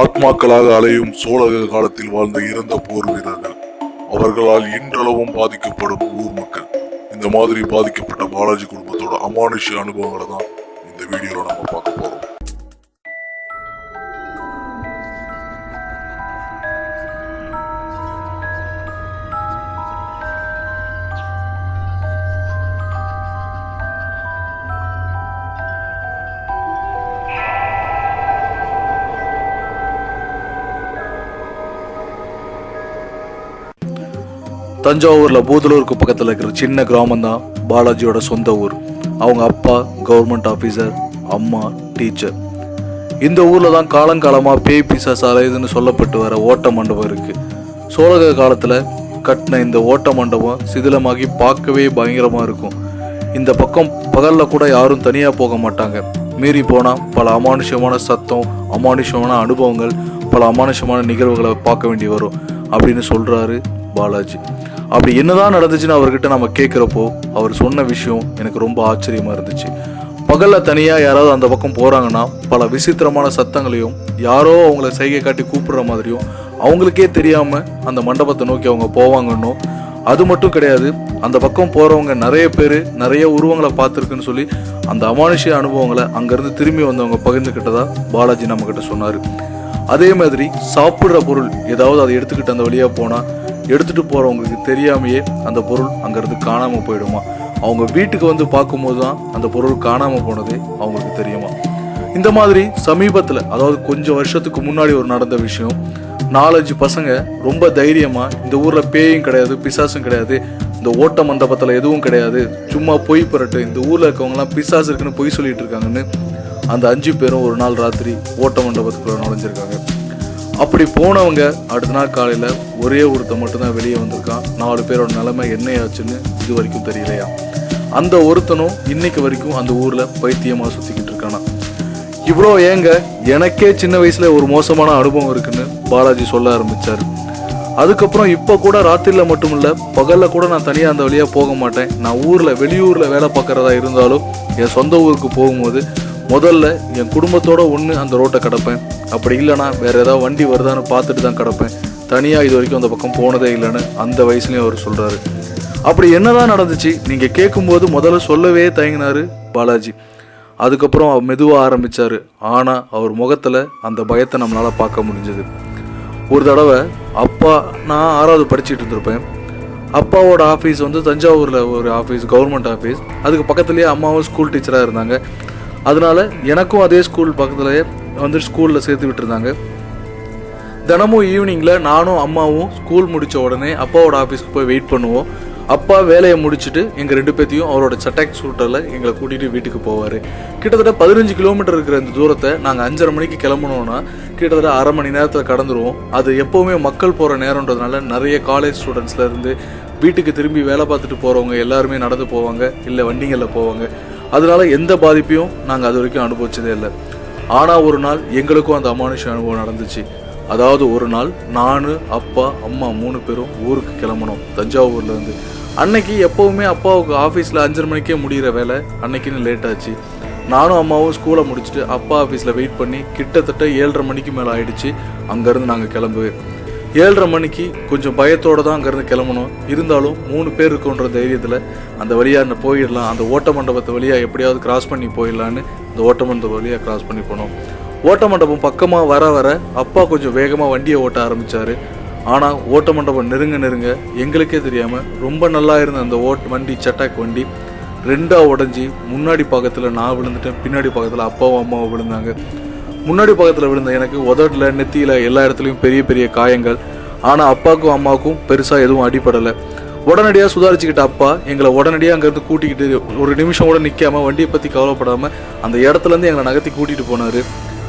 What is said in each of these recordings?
ஆத்மாக்களாக அலையும் சோழக காலத்தில் வாழ்ந்த இறந்த போர் வீரர்கள். அவர்களால் இன்றளவும் பாதிக்கப்படும் ஊர் மக்கள். இந்த மாதிரி பாதிக்கப்பட்ட பாலாஜி குடும்பத்தோட அமானுஷ்ய அனுபவங்களை தான் இந்த வீடியோவில் நம்ம பார்க்க போகிறோம் தஞ்சாவூரில் பூதலூருக்கு பக்கத்தில் இருக்கிற சின்ன கிராமம் தான் பாலாஜியோட சொந்த ஊர். அவங்க அப்பா கவர்மெண்ட் ஆஃபீஸர் அம்மா டீச்சர் இந்த ஊரில் தான் காலங்காலமாக பேய் பிசா அலையுதுன்னு சொல்லப்பட்டு வர ஓட்ட மண்டபம் இருக்குது சோழக காலத்தில் கட்டின இந்த ஓட்ட மண்டபம் சிதிலமாகி பார்க்கவே பயங்கரமாக இருக்கும். இந்த பக்கம் பகலில் கூட யாரும் தனியாக போக மாட்டாங்க. மீறி போனால் பல அமானுஷ்யமான சத்தம் அமானுஷ்யமான அனுபவங்கள் பல அமானுஷமான நிகழ்வுகளை பார்க்க வேண்டி வரும் அப்படின்னு சொல்கிறாரு பாலாஜி. அப்படி என்னதான் நடந்துச்சுன்னு அவர்கிட்ட நம்ம கேட்குறப்போ அவர் சொன்ன விஷயம் எனக்கு ரொம்ப ஆச்சரியமாக இருந்துச்சு. பகலில் தனியாக யாராவது அந்த பக்கம் போகிறாங்கன்னா பல விசித்திரமான சத்தங்களையும் யாரோ அவங்கள சைகை காட்டி கூப்பிடுற மாதிரியும் அவங்களுக்கே தெரியாமல் அந்த மண்டபத்தை நோக்கி அவங்க போவாங்கன்னும் அது மட்டும் கிடையாது அந்த பக்கம் போகிறவங்க நிறைய பேர் நிறைய உருவங்களை பார்த்துருக்குன்னு சொல்லி அந்த அமானுஷ்ய அனுபவங்களை அங்கேருந்து திரும்பி வந்தவங்க பகிர்ந்துக்கிட்டதா பாலாஜி நம்மக்கிட்ட சொன்னார். அதே மாதிரி சாப்பிட்ற பொருள் ஏதாவது அதை எடுத்துக்கிட்டு அந்த வழியாக போனால் எடுத்துகிட்டு போகிறவங்களுக்கு தெரியாமையே அந்த பொருள் அங்கேருந்து காணாமல் போயிடுமா? அவங்க வீட்டுக்கு வந்து பார்க்கும்போது தான் அந்த பொருள் காணாமல் போனதே அவங்களுக்கு தெரியுமா? இந்த மாதிரி சமீபத்தில் அதாவது கொஞ்சம் வருஷத்துக்கு முன்னாடி ஒரு நடந்த விஷயம். நாலஞ்சு பசங்க ரொம்ப தைரியமாக இந்த ஊரில் பேயும் கிடையாது பிசாசும் கிடையாது இந்த ஓட்ட மண்டபத்தில் எதுவும் கிடையாது சும்மா பொய் புரட்டு இந்த ஊரில் இருக்கவங்கலாம் பிசாசு இருக்குன்னு பொய் சொல்லிட்டு இருக்காங்கன்னு அந்த அஞ்சு பேரும் ஒரு நாள் ராத்திரி ஓட்ட மண்டபத்துக்குள்ள நுழைஞ்சிருக்காங்க. அப்படி போனவங்க அடுத்த நாள் காலையில் ஒரே ஒருத்த மட்டும்தான் வெளியே வந்திருக்கான். நாலு பேரோட நிலைமை என்னையாச்சுன்னு இது வரைக்கும் தெரியலையா? அந்த ஒருத்தனும் இன்னைக்கு வரைக்கும் அந்த ஊரில் பைத்தியமாக சுற்றிக்கிட்டு இருக்கானா? இவ்வளோ ஏங்க எனக்கே சின்ன வயசில் ஒரு மோசமான அனுபவம் இருக்குன்னு பாலாஜி சொல்ல ஆரம்பிச்சார். அதுக்கப்புறம் இப்போ கூட ராத்திரியில் மட்டும் இல்லை பகலில் கூட நான் தனியாக அந்த வழியாக போக மாட்டேன். நான் ஊரில் வெளியூரில் வேலை பார்க்குறதா இருந்தாலும் என் சொந்த ஊருக்கு போகும்போது முதல்ல என் குடும்பத்தோட ஒன்று அந்த ரோட்டை கிடப்பேன். அப்படி இல்லைனா வேறு ஏதாவது வண்டி வருதான்னு பார்த்துட்டு தான் கிடப்பேன். தனியாக இது வரைக்கும் அந்த பக்கம் போனதே இல்லைன்னு அந்த வயசுலேயும் அவர் சொல்கிறாரு அப்படி என்னதான் நடந்துச்சு நீங்கள் கேட்கும்போது முதல்ல சொல்லவே தயங்கினாரு பாலாஜி. அதுக்கப்புறம் அவர் மெதுவாக ஆரம்பித்தார் ஆனால் அவர் முகத்தில் அந்த பயத்தை நம்மளால் பார்க்க முடிஞ்சது. ஒரு தடவை அப்பா நான் ஆறாவது படிச்சுட்டு இருந்திருப்பேன். அப்பாவோட ஆஃபீஸ் வந்து தஞ்சாவூரில் ஒரு ஆஃபீஸ் கவர்மெண்ட் ஆஃபீஸ் அதுக்கு பக்கத்துலேயே அம்மாவும் ஸ்கூல் டீச்சராக இருந்தாங்க. அதனால எனக்கும் அதே ஸ்கூல் பக்கத்துலேயே வந்து ஸ்கூலில் சேர்த்து விட்டுருந்தாங்க. தினமும் ஈவினிங்கில் நானும் அம்மாவும் ஸ்கூல் முடித்த உடனே அப்பாவோட ஆஃபீஸ்க்கு போய் வெயிட் பண்ணுவோம். அப்பா வேலையை முடிச்சுட்டு எங்கள் ரெண்டு பேர்த்தையும் அவரோட சட்டாக் சூட்டரில் எங்களை கூட்டிகிட்டு வீட்டுக்கு போவார். கிட்டத்தட்ட பதினஞ்சு கிலோமீட்டர் இருக்கிற இந்த தூரத்தை நாங்கள் அஞ்சரை மணிக்கு கிளம்பணும்னா கிட்டத்தட்ட அரை மணி நேரத்தில் கடந்துருவோம். அது எப்போவுமே மக்கள் போகிற நேரம்ன்றதுனால நிறைய காலேஜ் ஸ்டூடெண்ட்ஸ்லேருந்து வீட்டுக்கு திரும்பி வேலை பார்த்துட்டு போகிறவங்க எல்லாருமே நடந்து போவாங்க இல்லை வண்டிகளில் போவாங்க. அதனால எந்த பாதிப்பையும் நாங்கள் அது வரைக்கும் அனுபவிச்சதே இல்லை. ஆனால் ஒரு நாள் எங்களுக்கும் அந்த அமானுஷ அனுபவம் நடந்துச்சு. அதாவது ஒரு நாள் நான் அப்பா அம்மா மூணு பேரும் ஊருக்கு கிளம்பணும் தஞ்சாவூர்லேருந்து அன்னைக்கு எப்போவுமே அப்பாவுக்கு ஆஃபீஸில் அஞ்சரை மணிக்கே முடிகிற வேலை அன்னைக்குன்னு லேட் ஆச்சு. நானும் அம்மாவும் ஸ்கூலை முடிச்சுட்டு அப்பா ஆஃபீஸில் வெயிட் பண்ணி கிட்டத்தட்ட ஏழரை மணிக்கு மேலே ஆயிடுச்சு. அங்கேருந்து நாங்கள் கிளம்புவேன் ஏழரை மணிக்கு கொஞ்சம் பயத்தோடு தான் அங்கேருந்து கிளம்பணும். இருந்தாலும் மூணு பேர் இருக்கோன்ற தைரியத்தில் அந்த வழியாக போயிடலாம். அந்த ஓட்ட மண்டபத்தை வழியாக எப்படியாவது கிராஸ் பண்ணி போயிடலான்னு அந்த ஓட்ட மண்டபம் வழியாக கிராஸ் பண்ணி போனோம். ஓட்ட மண்டபம் பக்கமாக வர வர அப்பா கொஞ்சம் வேகமாக வண்டியை ஓட்ட ஆரம்பித்தார் ஆனால் ஓட்ட மண்டபம் நெருங்க நெருங்க எங்களுக்கே தெரியாமல் ரொம்ப நல்லா இருந்த அந்த ஓட் வண்டி சட்டாக் வண்டி ரெண்டாக உடஞ்சி முன்னாடி பக்கத்தில் நான் விழுந்துட்டேன் பின்னாடி பக்கத்தில் அப்பாவும் அம்மாவும் விழுந்தாங்க. முன்னாடி பக்கத்தில் விழுந்த எனக்கு உதட்டில் நெத்தியில் எல்லா இடத்துலையும் பெரிய பெரிய காயங்கள். ஆனால் அப்பாவுக்கும் அம்மாவுக்கும் பெருசாக எதுவும் அடிபடலை. உடனடியாக சுதாரிச்சுக்கிட்ட அப்பா எங்களை உடனடியாக அங்கேருந்து கூட்டிக்கிட்டு ஒரு நிமிஷம் கூட நிற்காம வண்டியை பற்றி கவலைப்படாமல் அந்த இடத்துலேருந்து எங்களை நகர்த்தி கூட்டிகிட்டு போனார்.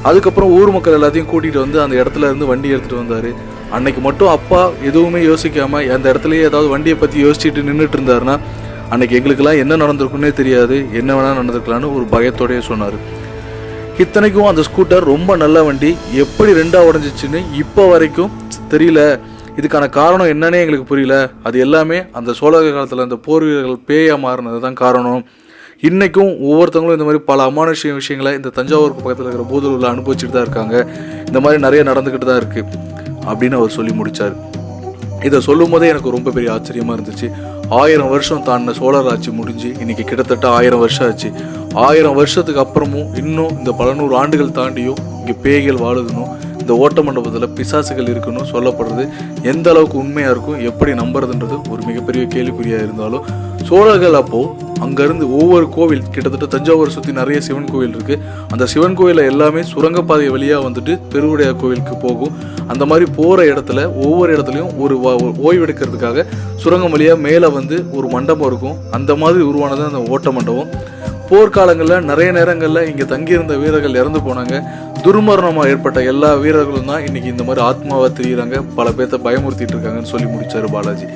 அதுக்கப்புறம் ஊர் மக்கள் எல்லாத்தையும் கூட்டிகிட்டு வந்து அந்த இடத்துல இருந்து வண்டி எடுத்துகிட்டு வந்தார். அன்னைக்கு மட்டும் அப்பா எதுவுமே யோசிக்காமல் அந்த இடத்துலையே ஏதாவது வண்டியை பற்றி யோசிச்சுட்டு நின்றுட்டு இருந்தாருன்னா அன்னைக்கு எங்களுக்கெல்லாம் என்ன நடந்திருக்குன்னே தெரியாது. என்ன வேணால் நடந்திருக்கலான்னு ஒரு பயத்தோடயே சொன்னார். இத்தனைக்கும் அந்த ஸ்கூட்டர் ரொம்ப நல்ல வண்டி. எப்படி ரெண்டாக உடஞ்சிச்சுன்னு இப்போ வரைக்கும் தெரியல. இதுக்கான காரணம் என்னன்னே எங்களுக்கு புரியல. அது எல்லாமே அந்த சோழக காலத்தில் அந்த போர் வீரர்கள் பேயாக மாறினது தான் காரணம். இன்றைக்கும் ஒவ்வொருத்தவங்களும் இந்த மாதிரி பல அமானுஷ்ய விஷயங்களை இந்த தஞ்சாவூர் பக்கத்தில் இருக்கிற பூதலூரில் அனுபவிச்சுட்டு தான் இருக்காங்க. இந்த மாதிரி நிறைய நடந்துக்கிட்டு தான் இருக்குது அப்படின்னு அவர் சொல்லி முடித்தார் இதை சொல்லும் போதே எனக்கு ரொம்ப பெரிய ஆச்சரியமாக இருந்துச்சு. ஆயிரம் வருஷம் தாண்டின சோழர் ஆட்சி முடிஞ்சு இன்னைக்கு கிட்டத்தட்ட ஆயிரம் வருஷம் ஆச்சு. ஆயிரம் வருஷத்துக்கு அப்புறமும் இன்னும் இந்த பல நூறு ஆண்டுகள் தாண்டியும் இங்கே பேய்கள் வாழுதுன்னு இந்த ஓட்ட மண்டபத்தில் பிசாசுகள் இருக்குன்னு சொல்லப்படுறது எந்த அளவுக்கு உண்மையாக இருக்கும் எப்படி நம்புறதுன்றது ஒரு மிகப்பெரிய கேள்விக்குறியாக இருந்தாலும் சோழர்கள் அப்போது அங்கேருந்து ஒவ்வொரு கோவில் கிட்டத்தட்ட தஞ்சாவூரை சுற்றி நிறைய சிவன் கோவில் இருக்குது அந்த சிவன் கோயிலில் எல்லாமே சுரங்கப்பாதை வழியாக வந்துட்டு பெருவுடையார் கோவிலுக்கு போகும். அந்த மாதிரி போகிற இடத்துல ஒவ்வொரு இடத்துலையும் ஒரு ஒரு ஓய்வெடுக்கிறதுக்காக சுரங்கம் வழியாக மேலே வந்து ஒரு மண்டபம் இருக்கும். அந்த மாதிரி உருவானது அந்த ஓட்ட மண்டபம். போர்க்காலங்களில் நிறைய நேரங்களில் இங்கே தங்கியிருந்த வீரர்கள் இறந்து போனாங்க. துர்மரணமாக ஏற்பட்ட எல்லா வீரர்களும் தான் இன்னைக்கு இந்த மாதிரி ஆத்மாவாக தெரியுறாங்க. பல பேர்த்த பயமுறுத்திட்டு இருக்காங்கன்னு சொல்லி முடிச்சாரு பாலாஜி.